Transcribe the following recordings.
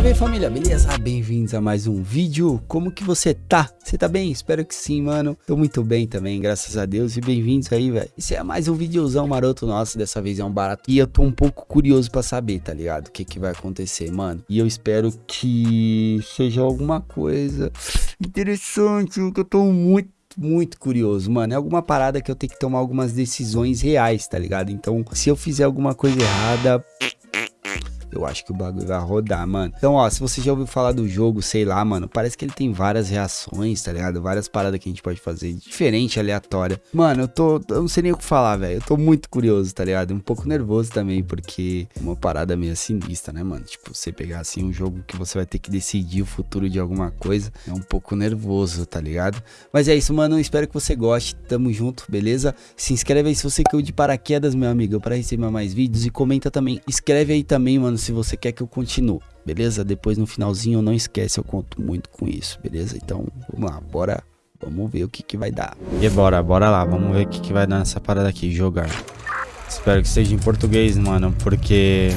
Salve família, beleza? Bem-vindos a mais um vídeo. Como que você tá? Você tá bem? Espero que sim, mano. Tô muito bem também, graças a Deus. E bem-vindos aí, velho. Esse é mais um videozão maroto nosso. Dessa vez é um barato. E eu tô um pouco curioso pra saber, tá ligado? O que que vai acontecer, mano. E eu espero que seja alguma coisa interessante, que eu tô muito muito curioso, mano. É alguma parada que eu tenho que tomar algumas decisões reais, tá ligado? Então, se eu fizer alguma coisa errada, eu acho que o bagulho vai rodar, mano. Então, ó, se você já ouviu falar do jogo, sei lá, mano, parece que ele tem várias reações, tá ligado? Várias paradas que a gente pode fazer diferente, aleatória. Mano, eu tô, eu não sei nem o que falar, velho. Eu tô muito curioso, tá ligado? Um pouco nervoso também, porque é uma parada meio sinistra, né, mano? Tipo, você pegar assim um jogo que você vai ter que decidir o futuro de alguma coisa, é um pouco nervoso, tá ligado? Mas é isso, mano. Espero que você goste. Tamo junto, beleza? Se inscreve aí se você caiu de paraquedas, meu amigo, para receber mais vídeos e comenta também. Escreve aí também, mano, se você quer que eu continue, beleza? Depois no finalzinho, não esquece, eu conto muito com isso, beleza? Então, vamos lá, bora, vamos ver o que que vai dar. E bora, bora lá, vamos ver o que que vai dar nessa parada aqui, jogar. Espero que seja em português, mano, porque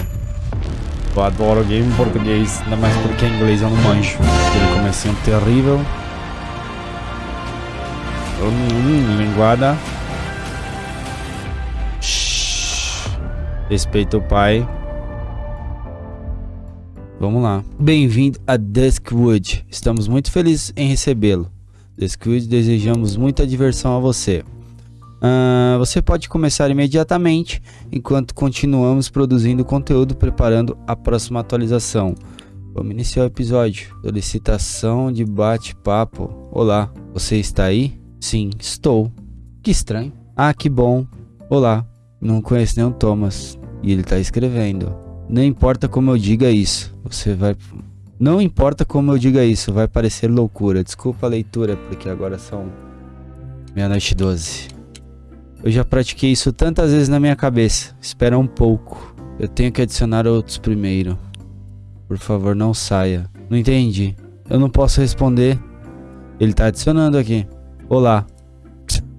eu adoro game em português, ainda mais porque em inglês eu não manjo. Aquele comecinho terrível. Hum, linguada. Shhh. Respeita o pai. Vamos lá. Bem-vindo a Duskwood. Estamos muito felizes em recebê-lo. Duskwood, desejamos muita diversão a você. Uh, você pode começar imediatamente enquanto continuamos produzindo conteúdo preparando a próxima atualização. Vamos iniciar o episódio. Solicitação de bate-papo. Olá, você está aí? Sim, estou. Que estranho. Ah, que bom. Olá, não conheço nenhum Thomas. E ele está escrevendo. Não importa como eu diga isso, você vai. Não importa como eu diga isso, vai parecer loucura. Desculpa a leitura, porque agora são meia-noite 12. Eu já pratiquei isso tantas vezes na minha cabeça. Espera um pouco. Eu tenho que adicionar outros primeiro. Por favor, não saia. Não entendi. Eu não posso responder. Ele tá adicionando aqui. Olá.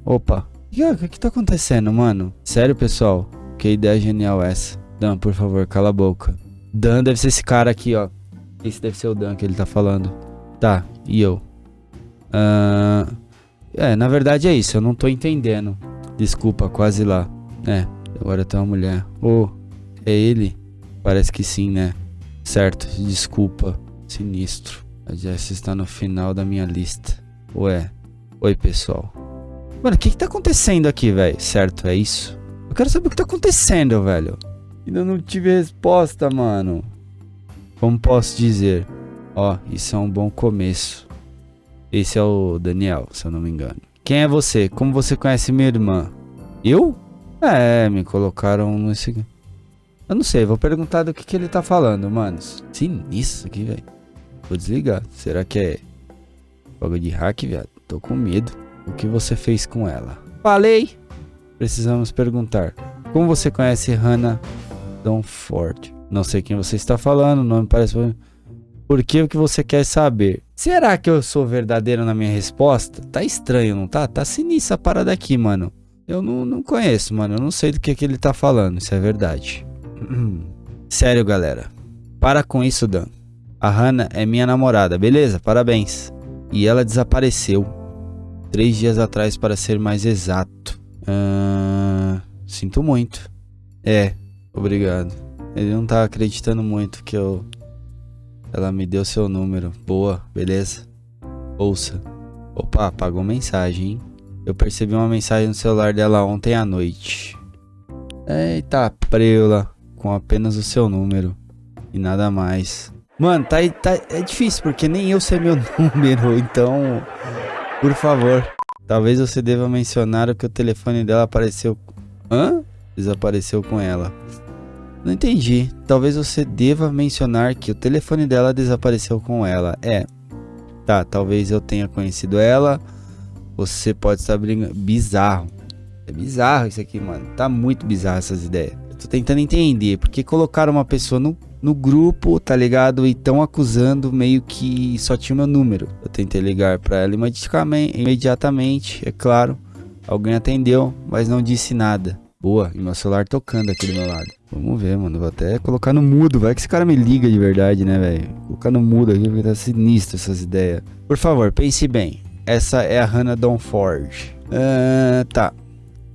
Opa. O que, que tá acontecendo, mano? Sério, pessoal? Que ideia genial essa. Dan, por favor, cala a boca. Dan deve ser esse cara aqui, ó. Esse deve ser o Dan que ele tá falando. Tá, e eu? Uh, é, na verdade é isso, eu não tô entendendo. Desculpa, quase lá. É, agora tem uma mulher. Oh, é ele? Parece que sim, né? Certo, desculpa. Sinistro. A Jess está no final da minha lista. Ué. Oi, pessoal. Mano, o que que tá acontecendo aqui, velho? Certo, é isso? Eu quero saber o que tá acontecendo, velho. Ainda não tive resposta, mano. Como posso dizer? Ó, isso é um bom começo. Esse é o Daniel, se eu não me engano. Quem é você? Como você conhece minha irmã? Eu? É, me colocaram nesse... Eu não sei, vou perguntar do que, que ele tá falando, manos. Sinistro aqui, velho. Vou desligar. Será que é jogo de hack, viado? Tô com medo. O que você fez com ela? Falei! Precisamos perguntar. Como você conhece Hannah tão forte. Não sei quem você está falando, não me parece... Por que o que você quer saber? Será que eu sou verdadeiro na minha resposta? Tá estranho, não tá? Tá sinistra a parada aqui, mano. Eu não, não conheço, mano. Eu não sei do que, que ele tá falando, isso é verdade. Sério, galera. Para com isso, Dan. A Hannah é minha namorada, beleza? Parabéns. E ela desapareceu. Três dias atrás, para ser mais exato. Sinto muito. É, Obrigado. Ele não tá acreditando muito que eu. Ela me deu seu número. Boa, beleza? Ouça. Opa, apagou mensagem, hein? Eu percebi uma mensagem no celular dela ontem à noite. Eita, preula. Com apenas o seu número. E nada mais. Mano, tá, tá, é difícil, porque nem eu sei meu número. Então, por favor. Talvez você deva mencionar o que o telefone dela apareceu. Hã? Desapareceu com ela. Não entendi. Talvez você deva mencionar que o telefone dela desapareceu com ela. É. Tá, talvez eu tenha conhecido ela. Você pode estar brincando. Bizarro. É bizarro isso aqui, mano. Tá muito bizarro essas ideias. Eu tô tentando entender. Porque colocaram uma pessoa no, no grupo, tá ligado? E estão acusando meio que só tinha o meu número. Eu tentei ligar pra ela imediatamente, é claro. Alguém atendeu, mas não disse nada. Boa, e meu celular tocando aqui do meu lado. Vamos ver, mano. Vou até colocar no mudo. Vai que esse cara me liga de verdade, né, velho? Colocar no mudo aqui porque tá sinistro essas ideias. Por favor, pense bem. Essa é a Hannah Donforge. Uh, tá.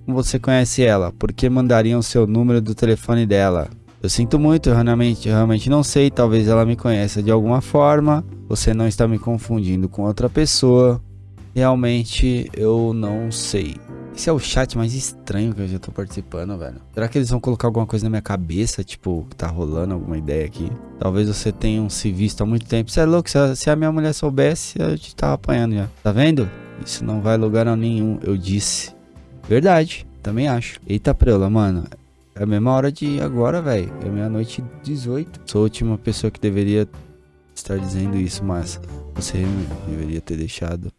Você conhece ela? Por que mandariam seu número do telefone dela? Eu sinto muito, realmente, eu realmente não sei. Talvez ela me conheça de alguma forma. Você não está me confundindo com outra pessoa. Realmente eu não sei. Esse é o chat mais estranho que eu já tô participando, velho. Será que eles vão colocar alguma coisa na minha cabeça? Tipo, tá rolando alguma ideia aqui? Talvez você tenha se visto há muito tempo. Você é louco? Se a, minha mulher soubesse, eu te tava apanhando já. Tá vendo? Isso não vai lugar nenhum, eu disse. Verdade, também acho. Eita preula, mano. É a mesma hora de agora, velho. É meia-noite 18. Sou a última pessoa que deveria estar dizendo isso, mas você deveria ter deixado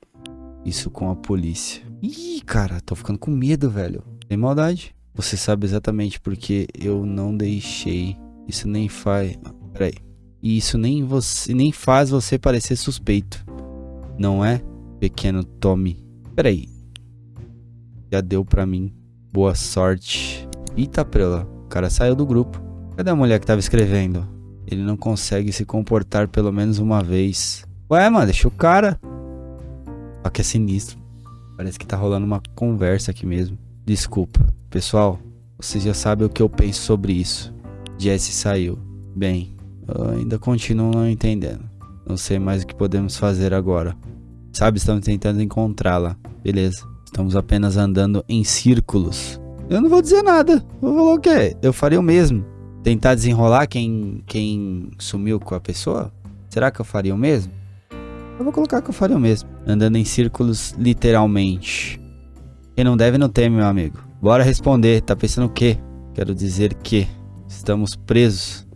isso com a polícia. Ih, cara, tô ficando com medo, velho. Tem maldade. Você sabe exatamente porque eu não deixei. Isso nem faz. Peraí. E isso nem, você, nem faz você parecer suspeito. Não é, pequeno Tommy? Peraí. Já deu pra mim. Boa sorte. Eita prela, o cara saiu do grupo. Cadê a mulher que tava escrevendo? Ele não consegue se comportar pelo menos uma vez. Ué, mano, deixa o cara. Só que é sinistro. Parece que tá rolando uma conversa aqui mesmo. Desculpa. Pessoal, vocês já sabem o que eu penso sobre isso. Jesse saiu. Bem, ainda continuo não entendendo. Não sei mais o que podemos fazer agora. Sabe, estamos tentando encontrá-la. Beleza. Estamos apenas andando em círculos. Eu não vou dizer nada. Vou falar o quê? Eu faria o mesmo. Tentar desenrolar quem, quem sumiu com a pessoa? Será que eu faria o mesmo? Eu vou colocar que eu faria o mesmo. Andando em círculos, literalmente. Quem não deve não teme, meu amigo. Bora responder. Tá pensando o quê? Quero dizer que estamos presos.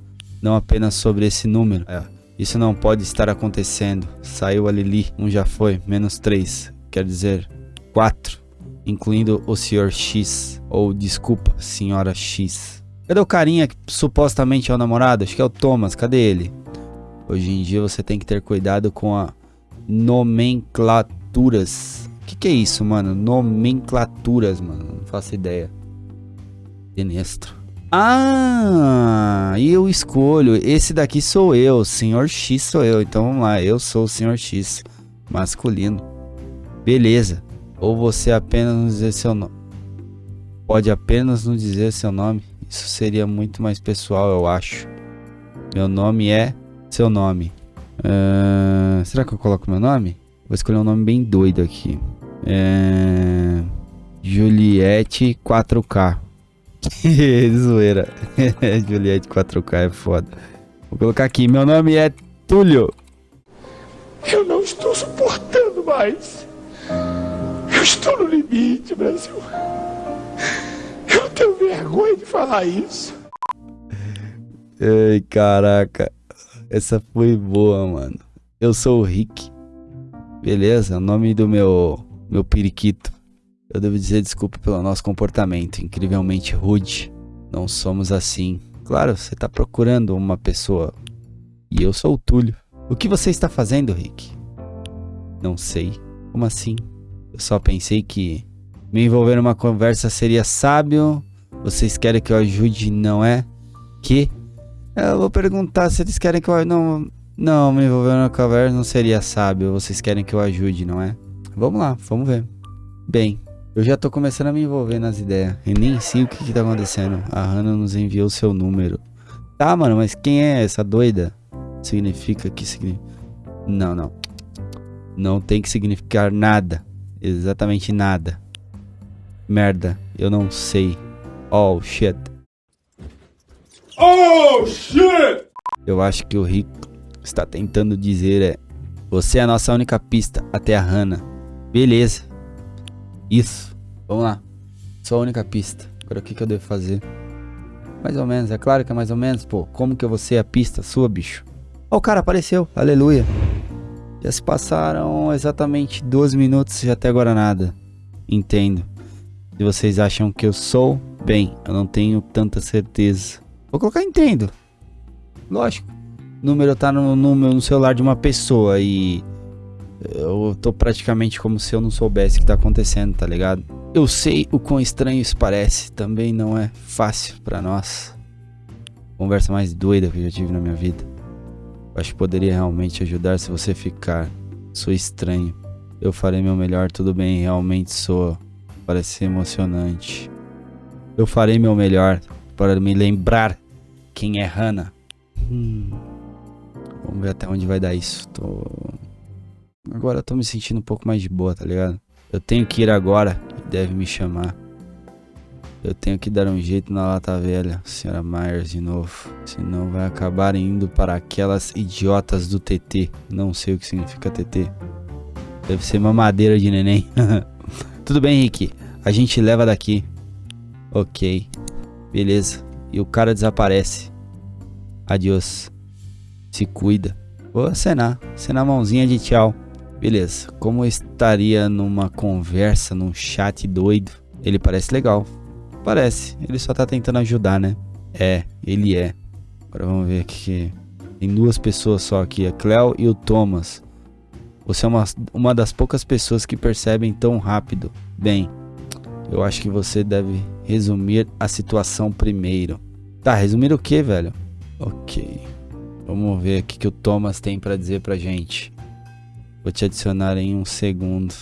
Não apenas sobre esse número. É, isso não pode estar acontecendo. Saiu a Lili. Um já foi. Menos três. Quer dizer, quatro incluindo o Sr. X, ou desculpa, Senhora X. Cadê o carinha que supostamente é o namorado? Acho que é o Thomas, cadê ele? Hoje em dia você tem que ter cuidado com a nomenclaturas. O que, que é isso, mano? Nomenclaturas, mano. Não faço ideia. Sinistro. Ah, e eu escolho. Esse daqui sou eu. Senhor X sou eu. Então vamos lá. Eu sou o Senhor X. Masculino. Beleza. Ou você apenas nos dizer seu nome. Pode apenas nos dizer seu nome. Isso seria muito mais pessoal, eu acho. Meu nome é seu nome. Uh, será que eu coloco meu nome? Vou escolher um nome bem doido aqui. É... Juliette 4K. Zoeira. Juliette 4K é foda. Vou colocar aqui. Meu nome é Túlio. Eu não estou suportando mais estou no limite, Brasil. Eu tenho vergonha de falar isso. Ai, caraca. Essa foi boa, mano. Eu sou o Rick. Beleza? O nome do meu meu periquito. Eu devo dizer desculpa pelo nosso comportamento incrivelmente rude. Não somos assim. Claro, você está procurando uma pessoa. E eu sou o Túlio. O que você está fazendo, Rick? Não sei. Como assim? Eu só pensei que me envolver numa conversa seria sábio. Vocês querem que eu ajude, não é? Que? Eu vou perguntar se eles querem que eu não não me envolver numa conversa não seria sábio. Vocês querem que eu ajude, não é? Vamos lá, vamos ver. Bem, eu já tô começando a me envolver nas ideias. E nem sei o que que tá acontecendo. A Hannah nos enviou seu número. Tá, mano, mas quem é essa doida? Significa que significa... Não, não. Não tem que significar nada exatamente nada. Merda, eu não sei. Oh shit. Oh shit! Eu acho que o Rick está tentando dizer é: Você é a nossa única pista até a Hannah. Beleza. Isso. Vamos lá. Só a única pista. Agora o que, que eu devo fazer? Mais ou menos, é claro que é mais ou menos, pô. Como que eu vou ser a pista sua, bicho? Ó, oh, o cara apareceu. Aleluia. Já se passaram exatamente 12 minutos e até agora nada. Entendo. Se vocês acham que eu sou, bem, eu não tenho tanta certeza. Vou colocar entendo. Lógico. O número tá no, no, no celular de uma pessoa e eu tô praticamente como se eu não soubesse o que tá acontecendo, tá ligado? Eu sei o quão estranho isso parece, também não é fácil para nós. Conversa mais doida que eu já tive na minha vida. Acho que poderia realmente ajudar se você ficar. Sou estranho. Eu farei meu melhor, tudo bem, realmente sou. Parece emocionante. Eu farei meu melhor para me lembrar quem é Hannah. Hum. Vamos ver até onde vai dar isso. Tô... Agora eu tô me sentindo um pouco mais de boa, tá ligado? Eu tenho que ir agora e deve me chamar. Eu tenho que dar um jeito na lata velha, senhora Myers de novo. Senão vai acabar indo para aquelas idiotas do TT. Não sei o que significa TT. Deve ser mamadeira de neném. Tudo bem, Rick. A gente leva daqui. Ok. Beleza. E o cara desaparece. Adiós. Se cuida. Vou acenar. Acenar mãozinha de tchau. Beleza. Como eu estaria numa conversa, num chat doido. Ele parece legal. Parece. Ele só tá tentando ajudar, né? É, ele é. Agora vamos ver aqui. Tem duas pessoas só aqui, a Cleo e o Thomas. Você é uma, uma das poucas pessoas que percebem tão rápido. Bem, eu acho que você deve resumir a situação primeiro. Tá, resumir o que, velho? Ok. Vamos ver o que o Thomas tem para dizer pra gente. Vou te adicionar em um segundo.